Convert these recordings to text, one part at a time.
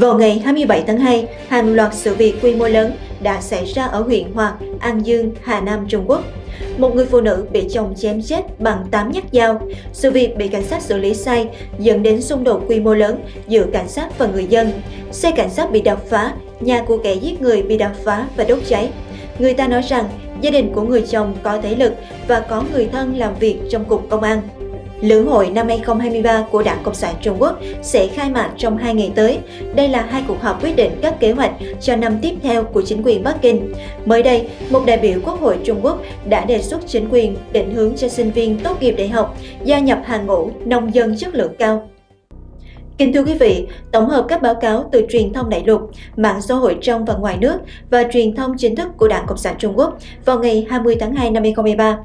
Vào ngày 27 tháng 2, hàng loạt sự việc quy mô lớn đã xảy ra ở huyện Hòa, An Dương, Hà Nam, Trung Quốc. Một người phụ nữ bị chồng chém chết bằng 8 nhát dao. Sự việc bị cảnh sát xử lý sai dẫn đến xung đột quy mô lớn giữa cảnh sát và người dân. Xe cảnh sát bị đập phá, nhà của kẻ giết người bị đập phá và đốt cháy. Người ta nói rằng gia đình của người chồng có thể lực và có người thân làm việc trong cục công an. Lưỡng hội năm 2023 của Đảng Cộng sản Trung Quốc sẽ khai mạc trong hai ngày tới. Đây là hai cuộc họp quyết định các kế hoạch cho năm tiếp theo của chính quyền Bắc Kinh. Mới đây, một đại biểu Quốc hội Trung Quốc đã đề xuất chính quyền định hướng cho sinh viên tốt nghiệp đại học gia nhập hàng ngũ nông dân chất lượng cao Kính thưa quý vị, tổng hợp các báo cáo từ truyền thông đại lục, mạng xã hội trong và ngoài nước và truyền thông chính thức của Đảng Cộng sản Trung Quốc vào ngày 20 tháng 2 năm 2023,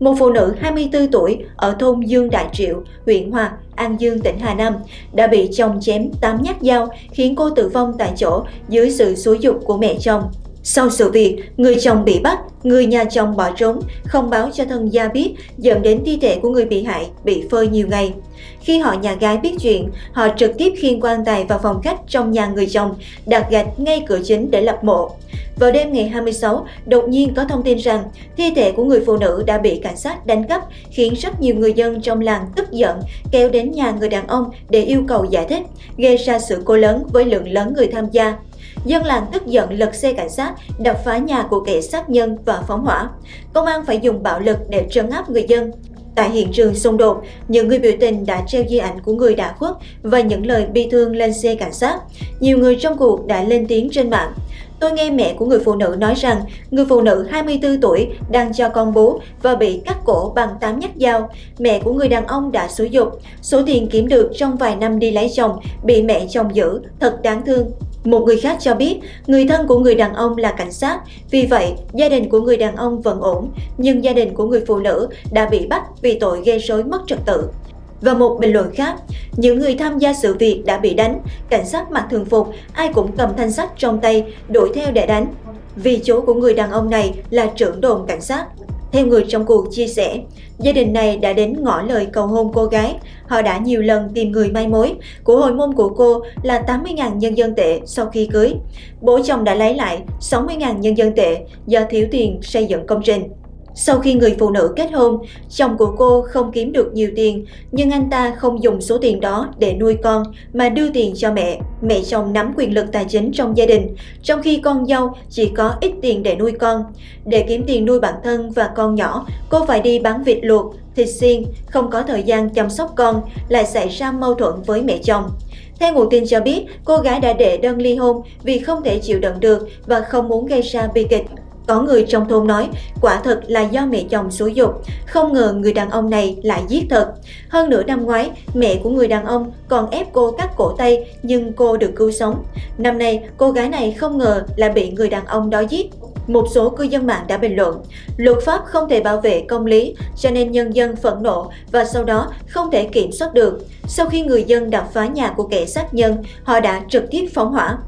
một phụ nữ 24 tuổi ở thôn Dương Đại Triệu, huyện Hòa, An Dương, tỉnh Hà Nam đã bị chồng chém 8 nhát dao khiến cô tử vong tại chỗ dưới sự xúi dục của mẹ chồng. Sau sự việc, người chồng bị bắt, người nhà chồng bỏ trốn, không báo cho thân gia biết, dẫn đến thi thể của người bị hại bị phơi nhiều ngày. Khi họ nhà gái biết chuyện, họ trực tiếp khiêng quan tài vào phòng khách trong nhà người chồng, đặt gạch ngay cửa chính để lập mộ. Vào đêm ngày 26, đột nhiên có thông tin rằng thi thể của người phụ nữ đã bị cảnh sát đánh cắp, khiến rất nhiều người dân trong làng tức giận kéo đến nhà người đàn ông để yêu cầu giải thích, gây ra sự cố lớn với lượng lớn người tham gia. Dân làng tức giận lật xe cảnh sát, đập phá nhà của kẻ sát nhân và phóng hỏa. Công an phải dùng bạo lực để trấn áp người dân. Tại hiện trường xung đột, những người biểu tình đã treo di ảnh của người đã khuất và những lời bi thương lên xe cảnh sát. Nhiều người trong cuộc đã lên tiếng trên mạng. Tôi nghe mẹ của người phụ nữ nói rằng người phụ nữ 24 tuổi đang cho con bú và bị cắt cổ bằng 8 nhát dao. Mẹ của người đàn ông đã sử dục. Số tiền kiếm được trong vài năm đi lấy chồng bị mẹ chồng giữ, thật đáng thương. Một người khác cho biết, người thân của người đàn ông là cảnh sát, vì vậy gia đình của người đàn ông vẫn ổn, nhưng gia đình của người phụ nữ đã bị bắt vì tội gây rối mất trật tự. Và một bình luận khác, những người tham gia sự việc đã bị đánh, cảnh sát mặc thường phục, ai cũng cầm thanh sắt trong tay, đuổi theo để đánh. Vì chỗ của người đàn ông này là trưởng đồn cảnh sát. Theo người trong cuộc chia sẻ, gia đình này đã đến ngỏ lời cầu hôn cô gái. Họ đã nhiều lần tìm người mai mối. Của hồi môn của cô là 80.000 nhân dân tệ sau khi cưới. Bố chồng đã lấy lại 60.000 nhân dân tệ do thiếu tiền xây dựng công trình. Sau khi người phụ nữ kết hôn, chồng của cô không kiếm được nhiều tiền, nhưng anh ta không dùng số tiền đó để nuôi con mà đưa tiền cho mẹ. Mẹ chồng nắm quyền lực tài chính trong gia đình, trong khi con dâu chỉ có ít tiền để nuôi con. Để kiếm tiền nuôi bản thân và con nhỏ, cô phải đi bán vịt luộc, thịt xiên, không có thời gian chăm sóc con, lại xảy ra mâu thuẫn với mẹ chồng. Theo nguồn tin cho biết, cô gái đã đệ đơn ly hôn vì không thể chịu đựng được và không muốn gây ra bi kịch. Có người trong thôn nói, quả thật là do mẹ chồng xúi dục, không ngờ người đàn ông này lại giết thật. Hơn nửa năm ngoái, mẹ của người đàn ông còn ép cô cắt cổ tay nhưng cô được cứu sống. Năm nay, cô gái này không ngờ là bị người đàn ông đó giết. Một số cư dân mạng đã bình luận, luật pháp không thể bảo vệ công lý cho nên nhân dân phẫn nộ và sau đó không thể kiểm soát được. Sau khi người dân đập phá nhà của kẻ sát nhân, họ đã trực tiếp phóng hỏa.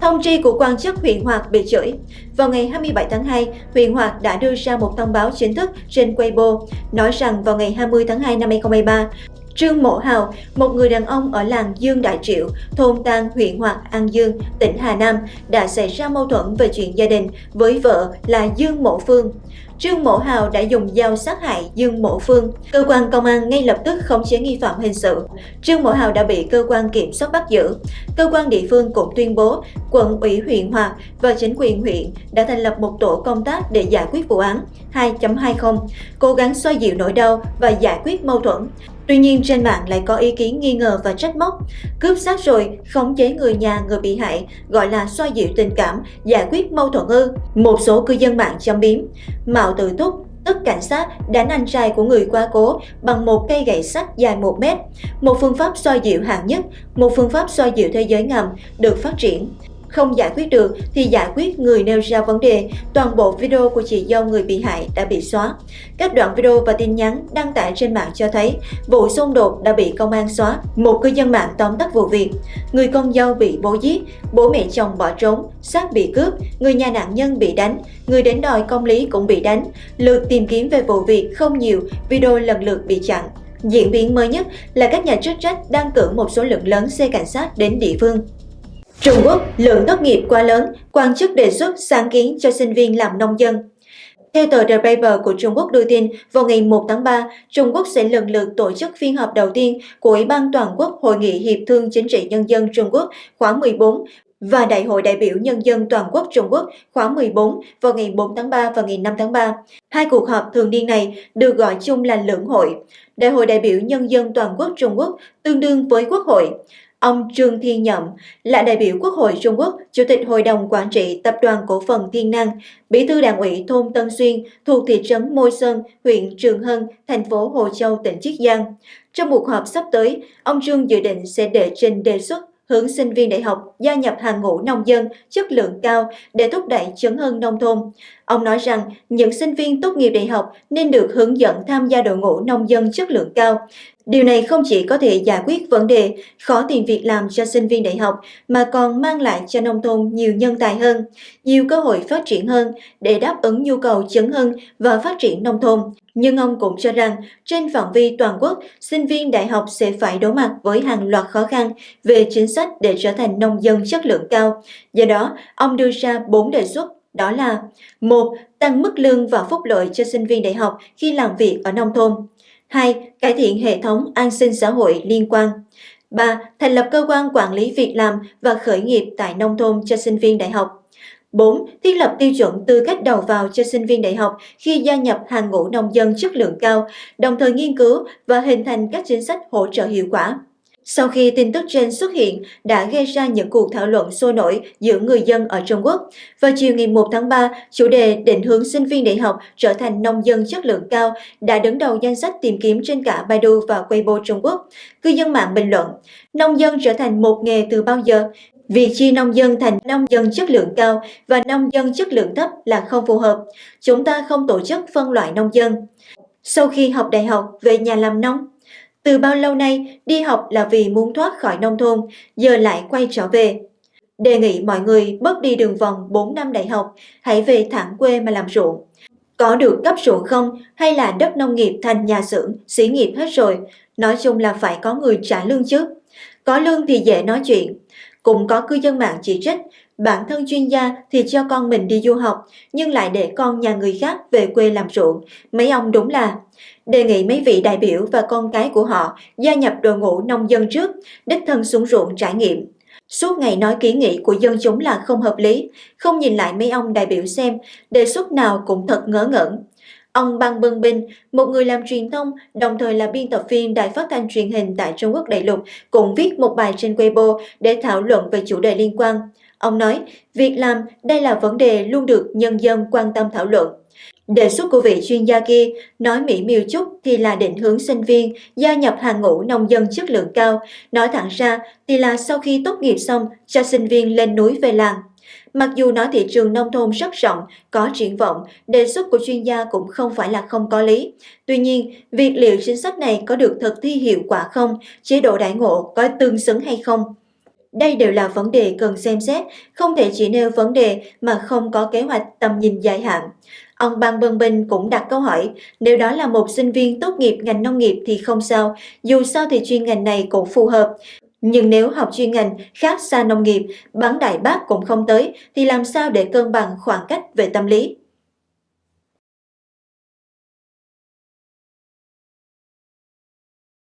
Thông tri của quan chức huyện Hoạt bị chửi. Vào ngày 27 tháng 2, huyện Hoạt đã đưa ra một thông báo chính thức trên Weibo, nói rằng vào ngày 20 tháng 2 năm 2023, Trương Mộ Hào, một người đàn ông ở làng Dương Đại Triệu, thôn Tang, huyện Hoạt, An Dương, tỉnh Hà Nam, đã xảy ra mâu thuẫn về chuyện gia đình với vợ là Dương Mộ Phương. Trương Mộ Hào đã dùng dao sát hại Dương Mộ Phương. Cơ quan công an ngay lập tức khống chế nghi phạm hình sự. Trương Mộ Hào đã bị cơ quan kiểm soát bắt giữ. Cơ quan địa phương cũng tuyên bố quận ủy huyện Hòa và chính quyền huyện đã thành lập một tổ công tác để giải quyết vụ án 2.20, cố gắng xoa dịu nỗi đau và giải quyết mâu thuẫn. Tuy nhiên trên mạng lại có ý kiến nghi ngờ và trách móc. Cướp xác rồi, khống chế người nhà người bị hại, gọi là xoa dịu tình cảm, giải quyết mâu thuẫn ư. Một số cư dân mạng châm biếm. Mạo tự túc, tức cảnh sát đánh anh trai của người qua cố bằng một cây gậy sắt dài 1 mét. Một phương pháp xoa dịu hạng nhất, một phương pháp xoa dịu thế giới ngầm được phát triển. Không giải quyết được thì giải quyết người nêu ra vấn đề. Toàn bộ video của chị dâu người bị hại đã bị xóa. Các đoạn video và tin nhắn đăng tải trên mạng cho thấy vụ xung đột đã bị công an xóa. Một cư dân mạng tóm tắt vụ việc. Người con dâu bị bố giết, bố mẹ chồng bỏ trốn, xác bị cướp, người nhà nạn nhân bị đánh, người đến đòi công lý cũng bị đánh. Lượt tìm kiếm về vụ việc không nhiều, video lần lượt bị chặn. Diễn biến mới nhất là các nhà chức trách đang cử một số lượng lớn xe cảnh sát đến địa phương. Trung Quốc, lượng tốt nghiệp quá lớn, quan chức đề xuất sáng kiến cho sinh viên làm nông dân. Theo tờ The Paper của Trung Quốc đưa tin, vào ngày 1 tháng 3, Trung Quốc sẽ lần lượt tổ chức phiên họp đầu tiên của Ủy ban Toàn quốc Hội nghị Hiệp thương Chính trị Nhân dân Trung Quốc khóa 14 và Đại hội đại biểu Nhân dân Toàn quốc Trung Quốc khóa 14 vào ngày 4 tháng 3 và ngày 5 tháng 3. Hai cuộc họp thường niên này được gọi chung là lưỡng hội. Đại hội đại biểu Nhân dân Toàn quốc Trung Quốc tương đương với Quốc hội. Ông Trương Thiên Nhậm là đại biểu Quốc hội Trung Quốc, Chủ tịch Hội đồng Quản trị Tập đoàn Cổ phần Thiên Năng, Bí thư Đảng ủy thôn Tân Xuyên thuộc thị trấn Môi Sơn, huyện Trường Hân, thành phố Hồ Châu, tỉnh Chiết Giang. Trong cuộc họp sắp tới, ông Trương dự định sẽ đệ trình đề xuất hướng sinh viên đại học gia nhập hàng ngũ nông dân chất lượng cao để thúc đẩy chấn hưng nông thôn. Ông nói rằng những sinh viên tốt nghiệp đại học nên được hướng dẫn tham gia đội ngũ nông dân chất lượng cao. Điều này không chỉ có thể giải quyết vấn đề khó tìm việc làm cho sinh viên đại học mà còn mang lại cho nông thôn nhiều nhân tài hơn, nhiều cơ hội phát triển hơn để đáp ứng nhu cầu chấn hưng và phát triển nông thôn. Nhưng ông cũng cho rằng trên phạm vi toàn quốc, sinh viên đại học sẽ phải đối mặt với hàng loạt khó khăn về chính sách để trở thành nông dân chất lượng cao. Do đó, ông đưa ra 4 đề xuất đó là một Tăng mức lương và phúc lợi cho sinh viên đại học khi làm việc ở nông thôn. 2. Cải thiện hệ thống an sinh xã hội liên quan. 3. Thành lập cơ quan quản lý việc làm và khởi nghiệp tại nông thôn cho sinh viên đại học. 4. Thiết lập tiêu chuẩn tư cách đầu vào cho sinh viên đại học khi gia nhập hàng ngũ nông dân chất lượng cao, đồng thời nghiên cứu và hình thành các chính sách hỗ trợ hiệu quả. Sau khi tin tức trên xuất hiện đã gây ra những cuộc thảo luận sôi nổi giữa người dân ở Trung Quốc. Vào chiều ngày 1 tháng 3, chủ đề định hướng sinh viên đại học trở thành nông dân chất lượng cao đã đứng đầu danh sách tìm kiếm trên cả Baidu và Weibo Trung Quốc. Cư dân mạng bình luận, nông dân trở thành một nghề từ bao giờ? Việc chia nông dân thành nông dân chất lượng cao và nông dân chất lượng thấp là không phù hợp. Chúng ta không tổ chức phân loại nông dân. Sau khi học đại học về nhà làm nông, từ bao lâu nay đi học là vì muốn thoát khỏi nông thôn, giờ lại quay trở về. Đề nghị mọi người bớt đi đường vòng 4 năm đại học, hãy về thẳng quê mà làm ruộng. Có được cấp ruộng không hay là đất nông nghiệp thành nhà xưởng, xí nghiệp hết rồi, nói chung là phải có người trả lương chứ. Có lương thì dễ nói chuyện. Cũng có cư dân mạng chỉ trích, bản thân chuyên gia thì cho con mình đi du học, nhưng lại để con nhà người khác về quê làm ruộng. Mấy ông đúng là đề nghị mấy vị đại biểu và con cái của họ gia nhập đội ngũ nông dân trước, đích thân xuống ruộng trải nghiệm. Suốt ngày nói kiến nghị của dân chúng là không hợp lý, không nhìn lại mấy ông đại biểu xem, đề xuất nào cũng thật ngớ ngẩn. Ông Bang Bân Binh, một người làm truyền thông, đồng thời là biên tập viên đài phát thanh truyền hình tại Trung Quốc đại lục, cũng viết một bài trên Weibo để thảo luận về chủ đề liên quan. Ông nói, việc làm đây là vấn đề luôn được nhân dân quan tâm thảo luận. Đề xuất của vị chuyên gia kia nói mỹ miều chút thì là định hướng sinh viên gia nhập hàng ngũ nông dân chất lượng cao, nói thẳng ra thì là sau khi tốt nghiệp xong cho sinh viên lên núi về làng. Mặc dù nói thị trường nông thôn rất rộng, có triển vọng, đề xuất của chuyên gia cũng không phải là không có lý. Tuy nhiên, việc liệu chính sách này có được thực thi hiệu quả không, chế độ đại ngộ có tương xứng hay không, đây đều là vấn đề cần xem xét, không thể chỉ nêu vấn đề mà không có kế hoạch tầm nhìn dài hạn. Ông Ban Bân Bình cũng đặt câu hỏi, nếu đó là một sinh viên tốt nghiệp ngành nông nghiệp thì không sao, dù sao thì chuyên ngành này cũng phù hợp. Nhưng nếu học chuyên ngành khác xa nông nghiệp, bán đại bác cũng không tới, thì làm sao để cân bằng khoảng cách về tâm lý?